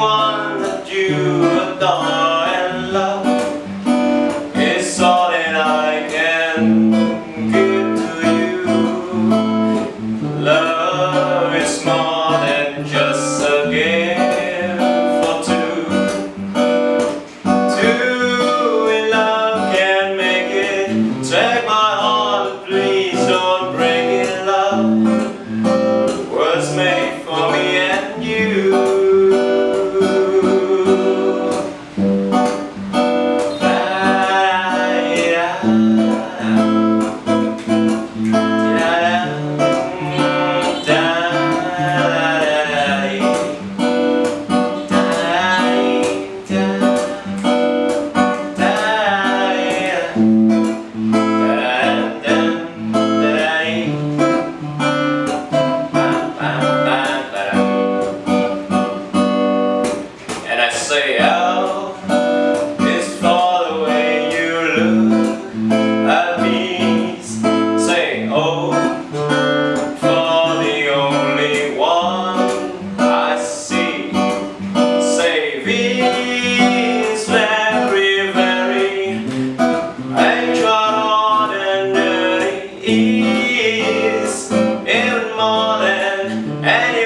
anyone that you adore. And